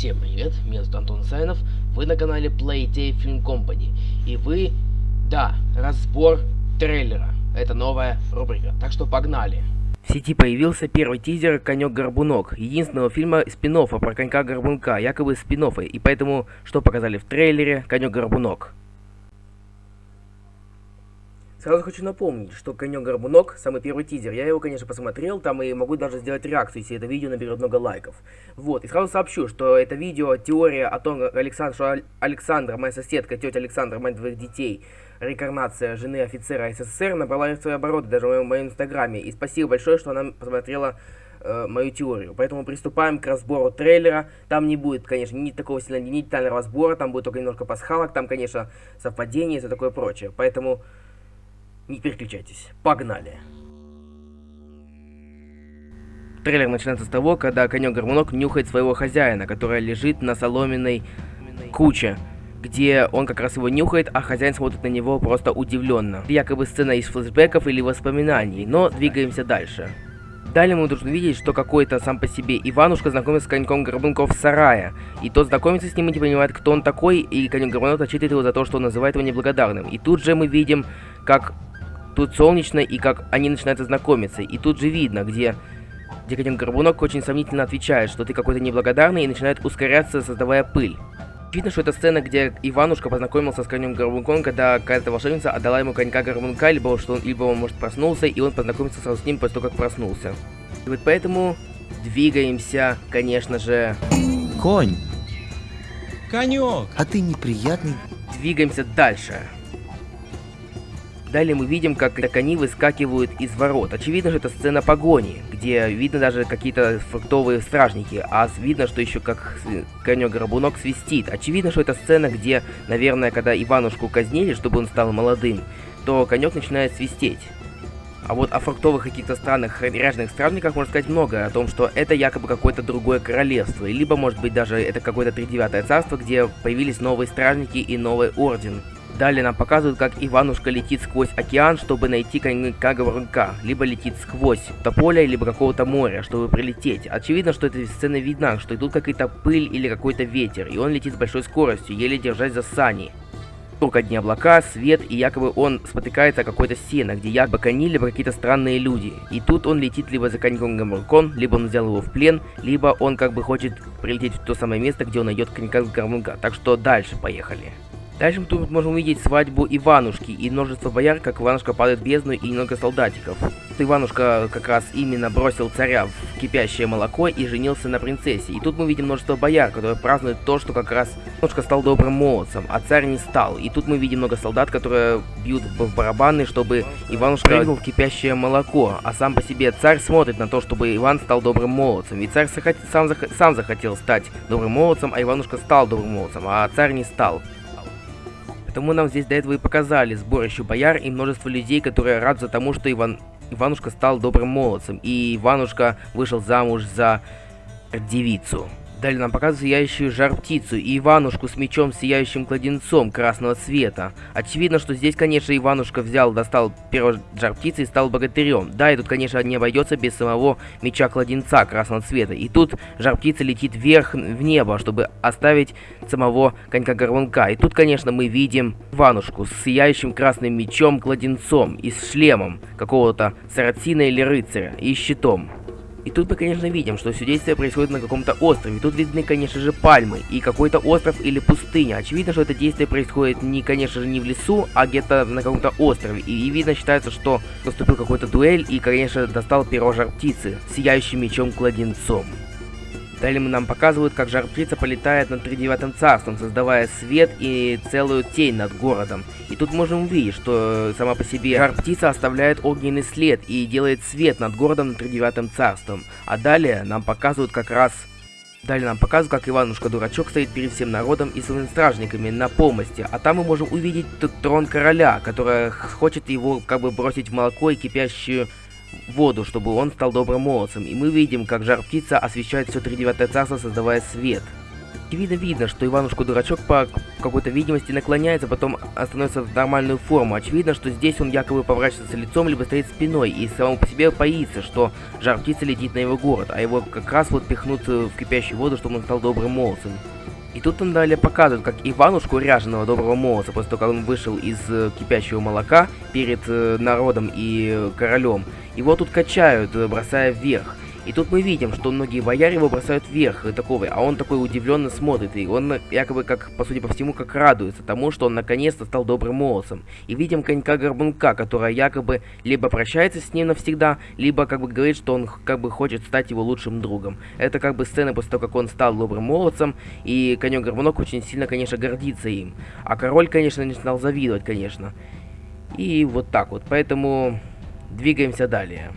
Всем привет, меня зовут Антон Сайнов, вы на канале Playtay Film Company, и вы, да, разбор трейлера, это новая рубрика, так что погнали. В сети появился первый тизер «Конек-горбунок», единственного фильма спин про конька-горбунка, якобы спин и поэтому что показали в трейлере «Конек-горбунок». Сразу хочу напомнить, что «Конек-горбунок» самый первый тизер. Я его, конечно, посмотрел, там и могу даже сделать реакцию, если это видео наберет много лайков. Вот, и сразу сообщу, что это видео, теория о том, Александр, что Александра, моя соседка, тетя Александра, мать двоих детей, реинкарнация жены офицера СССР, набрала свои обороты даже в моем, в моем инстаграме. И спасибо большое, что она посмотрела э, мою теорию. Поэтому приступаем к разбору трейлера. Там не будет, конечно, ни такого сильно ни детального разбора, там будет только немножко пасхалок, там, конечно, совпадение и все такое прочее. Поэтому не переключайтесь. Погнали. Трейлер начинается с того, когда конек-горбунок нюхает своего хозяина, который лежит на соломенной куче, где он как раз его нюхает, а хозяин смотрит на него просто удивленно. Якобы сцена из флешбеков или воспоминаний, но двигаемся дальше. Далее мы должны видеть, что какой-то сам по себе Иванушка знакомится с коньком Горбунков в сарае. И тот знакомится с ним и не понимает, кто он такой, и конек Горбунок отчитывает его за то, что он называет его неблагодарным. И тут же мы видим, как Тут солнечно, и как они начинают знакомиться. И тут же видно, где Декаден Горбунок очень сомнительно отвечает, что ты какой-то неблагодарный, и начинает ускоряться, создавая пыль. Видно, что это сцена, где Иванушка познакомился с конем Горбунком, когда какая-то волшебница отдала ему конька Горбунка, либо что он, либо он, может, проснулся, и он познакомился сразу с ним после того, как проснулся. И вот поэтому двигаемся, конечно же... Конь! Конек! А ты неприятный. Двигаемся дальше. Далее мы видим, как кони выскакивают из ворот. Очевидно, что это сцена погони, где видно даже какие-то фруктовые стражники, а видно, что еще как конек-горбунок свистит. Очевидно, что это сцена, где, наверное, когда Иванушку казнили, чтобы он стал молодым, то конек начинает свистеть. А вот о фруктовых каких-то странных ряженых стражниках можно сказать много, о том, что это якобы какое-то другое королевство, либо, может быть, даже это какое-то тридевятое царство, где появились новые стражники и новый орден. Далее нам показывают, как Иванушка летит сквозь океан, чтобы найти конька-говорунка, либо летит сквозь тополя, либо какого-то моря, чтобы прилететь. Очевидно, что эта сцена видна, что идут какая-то пыль или какой-то ветер, и он летит с большой скоростью, еле держась за сани. Только одни облака, свет, и якобы он спотыкается о какой-то сено, где якобы кони, либо какие-то странные люди. И тут он летит либо за коньком Гамуркон, либо он взял его в плен, либо он как бы хочет прилететь в то самое место, где он найдет Гамурка. Так что дальше поехали. Дальше мы тут можем увидеть свадьбу Иванушки и множество бояр, как Иванушка падает в бездну и много солдатиков. Иванушка как раз именно бросил царя в кипящее молоко и женился на принцессе. И тут мы видим множество бояр, которые празднуют то, что как раз Иванушка стал добрым молодцем, а царь не стал. И тут мы видим много солдат, которые бьют в барабаны, чтобы Иванушка прыгнул в кипящее молоко. А сам по себе царь смотрит на то, чтобы Иван стал добрым молодцем. И царь сам, зах сам захотел стать добрым молодцем, а Иванушка стал добрым молодцем, а царь не стал. Потому нам здесь до этого и показали сборище бояр и множество людей, которые радуются тому, что Иван... Иванушка стал добрым молодцем, и Иванушка вышел замуж за девицу. Далее нам показывают сияющую жар-птицу и Иванушку с мечом сияющим кладенцом красного цвета. Очевидно, что здесь, конечно, Иванушка взял, достал первого жар-птицы и стал богатырем. Да, и тут, конечно, не обойдется без самого меча кладенца красного цвета. И тут жар-птица летит вверх в небо, чтобы оставить самого конька-горбунка. И тут, конечно, мы видим Иванушку с сияющим красным мечом кладенцом и с шлемом какого-то сарацина или рыцаря и щитом. И тут мы, конечно, видим, что все действие происходит на каком-то острове. Тут видны, конечно же, пальмы и какой-то остров или пустыня. Очевидно, что это действие происходит не, конечно же, не в лесу, а где-то на каком-то острове. И, и видно, считается, что наступил какой-то дуэль и, конечно, достал перо жар птицы, сияющим мечом-кладенцом. Далее нам показывают, как жар-птица полетает над тридевятым царством, создавая свет и целую тень над городом. И тут можем увидеть, что сама по себе жар-птица оставляет огненный след и делает свет над городом над тридевятым царством. А далее нам показывают как раз... Далее нам показывают, как Иванушка-дурачок стоит перед всем народом и своими стражниками на помости, а там мы можем увидеть трон короля, который хочет его как бы бросить в молоко и кипящую воду, чтобы он стал добрым молодцем, и мы видим, как жар птица освещает все тридевятое царство, создавая свет. Видно видно, что Иванушка-дурачок по какой-то видимости наклоняется, потом становится в нормальную форму. Очевидно, что здесь он якобы поворачивается лицом, либо стоит спиной, и самому по себе боится, что жар птица летит на его город, а его как раз вот пихнут э, в кипящую воду, чтобы он стал добрым молодцем. И тут он далее показывает, как Иванушку, ряженого доброго молодца, после того, как он вышел из э, кипящего молока перед э, народом и э, королем, его тут качают, бросая вверх. И тут мы видим, что многие бояре его бросают вверх, и такого, а он такой удивленно смотрит, и он якобы как, по сути по всему, как радуется тому, что он наконец-то стал добрым молодцем. И видим конька-горбунка, которая якобы либо прощается с ним навсегда, либо как бы говорит, что он как бы хочет стать его лучшим другом. Это как бы сцена после того, как он стал добрым молодцем, и конек-горбунок очень сильно, конечно, гордится им. А король, конечно, начинал завидовать, конечно. И вот так вот, поэтому двигаемся далее.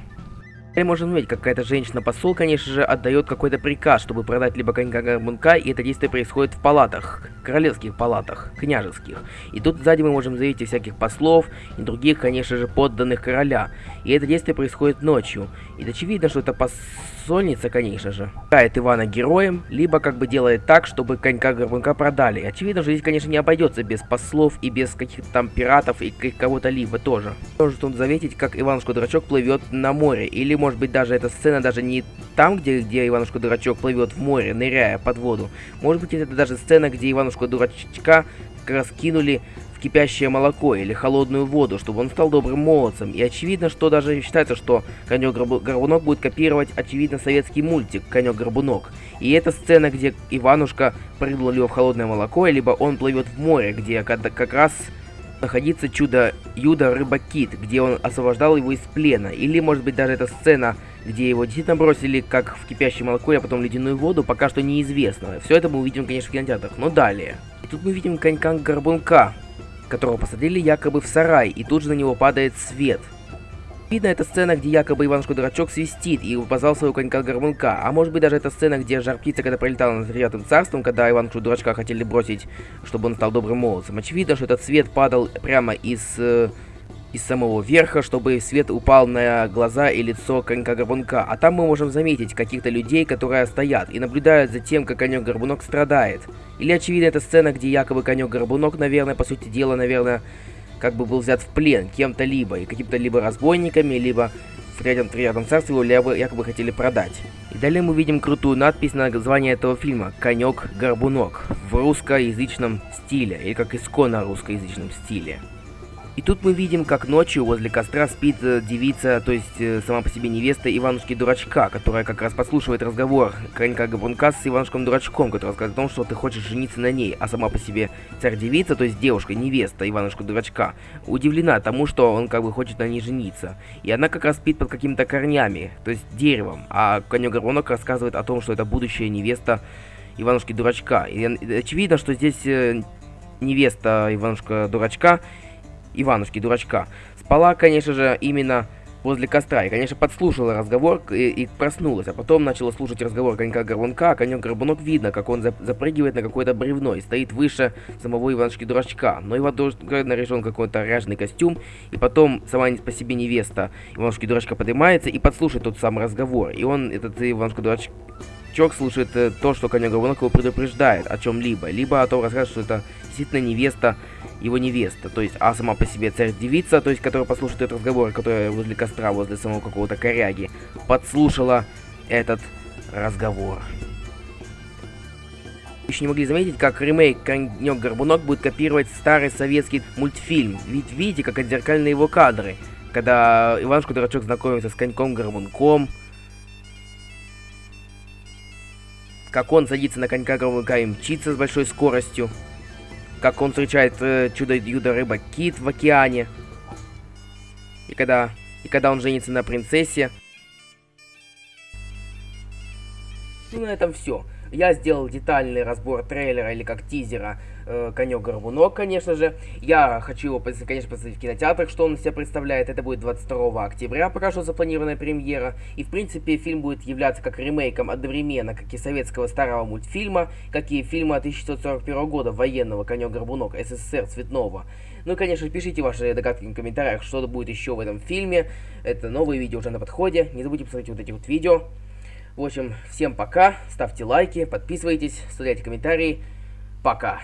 Теперь можем видеть, какая-то женщина-посол, конечно же, отдает какой-то приказ, чтобы продать либо конька-горбунка, и это действие происходит в палатах, королевских палатах, княжеских. И тут сзади мы можем заметить всяких послов и других, конечно же, подданных короля. И это действие происходит ночью. И очевидно, что это посольница, конечно же, играет Ивана героем, либо как бы делает так, чтобы конька-горбунка продали. Очевидно, что здесь, конечно, не обойдется без послов и без каких-то там пиратов и кого-то либо тоже. Можно тут заметить, как Иванушка-дурачок плывет на море, или может быть даже эта сцена даже не там, где, где Иванушка-дурачок плывет в море, ныряя под воду. Может быть это даже сцена, где Иванушка-дурачка как раз кинули кипящее молоко или холодную воду, чтобы он стал добрым молодцем. И очевидно, что даже считается, что Конек-Горбунок будет копировать, очевидно, советский мультик Конек-Горбунок. И это сцена, где Иванушка прыгнул либо в холодное молоко, либо он плывет в море, где как раз находится чудо Юда Рыба Кит, где он освобождал его из плена. Или, может быть, даже эта сцена, где его действительно бросили как в кипящее молоко, а потом ледяную воду, пока что неизвестно. Все это мы увидим, конечно, в кинотеатрах. Но далее. И тут мы видим конька-горбунка, которого посадили якобы в сарай, и тут же на него падает свет. Видно, это сцена, где якобы Иванушка-дурачок свистит и позвал своего конька-горбунка. А может быть даже это сцена, где жар-птица, когда пролетала над девятым царством, когда Иванушку-дурачка хотели бросить, чтобы он стал добрым молодцем. Очевидно, что этот свет падал прямо из... Э, из самого верха, чтобы свет упал на глаза и лицо конька-горбунка. А там мы можем заметить каких-то людей, которые стоят и наблюдают за тем, как конек-горбунок страдает. Или очевидно, это сцена, где якобы конек-горбунок, наверное, по сути дела, наверное, как бы был взят в плен кем-то либо, и каким-то либо разбойниками, либо в третьем, третьем царстве его якобы хотели продать. И далее мы видим крутую надпись на название этого фильма «Конек-горбунок» в русскоязычном стиле, или как исконно русскоязычном стиле. И тут мы видим, как ночью возле костра спит э, девица, то есть э, сама по себе невеста Иванушки-дурачка, которая как раз подслушивает разговор конька Габунка с Иванушком-дурачком, который рассказывает о том, что ты хочешь жениться на ней, а сама по себе царь-девица, то есть девушка, невеста Иванушка-дурачка, удивлена тому, что он как бы хочет на ней жениться. И она как раз спит под какими-то корнями, то есть деревом, а конек-горбунок рассказывает о том, что это будущая невеста Иванушки-дурачка. И очевидно, что здесь э, невеста Иванушка-дурачка Иванушки, дурачка. Спала, конечно же, именно возле костра. И, конечно, подслушала разговор и, и проснулась. А потом начала слушать разговор конька-горбунка. А конек-горбунок видно, как он запрыгивает на какое-то бревно и стоит выше самого Иванушки-дурачка. Но Иван-дурачок наряжен какой-то ряженый костюм. И потом сама по себе невеста Иванушки-дурачка поднимается и подслушает тот самый разговор. И он, этот Иванушка-дурачок, слушает э, то, что конек-горбунок его предупреждает о чем-либо. Либо о том рассказывает, что это действительно невеста его невеста, то есть, а сама по себе царь-девица, то есть, которая послушает этот разговор, которая возле костра, возле самого какого-то коряги, подслушала этот разговор. Еще не могли заметить, как ремейк «Конек-горбунок» будет копировать старый советский мультфильм, ведь видите, как отзеркальны его кадры, когда Иванушка-дурачок знакомится с коньком-горбунком, как он садится на конька-горбунка и мчится с большой скоростью, как он встречает э, чудо-юдо-рыба Кит в океане. И когда, и когда он женится на принцессе. Ну, на этом все. Я сделал детальный разбор трейлера или как тизера э, Конек-Горбунок, конечно же. Я хочу его, конечно, посмотреть в кинотеатрах, что он из себя представляет. Это будет 22 октября, пока что запланированная премьера. И, в принципе, фильм будет являться как ремейком одновременно, как и советского старого мультфильма, как и фильма 1941 года военного Конек-Горбунок СССР цветного. Ну и, конечно, пишите ваши догадки в комментариях, что будет еще в этом фильме. Это новые видео уже на подходе. Не забудьте посмотреть вот эти вот видео. В общем, всем пока, ставьте лайки, подписывайтесь, оставляйте комментарии. Пока.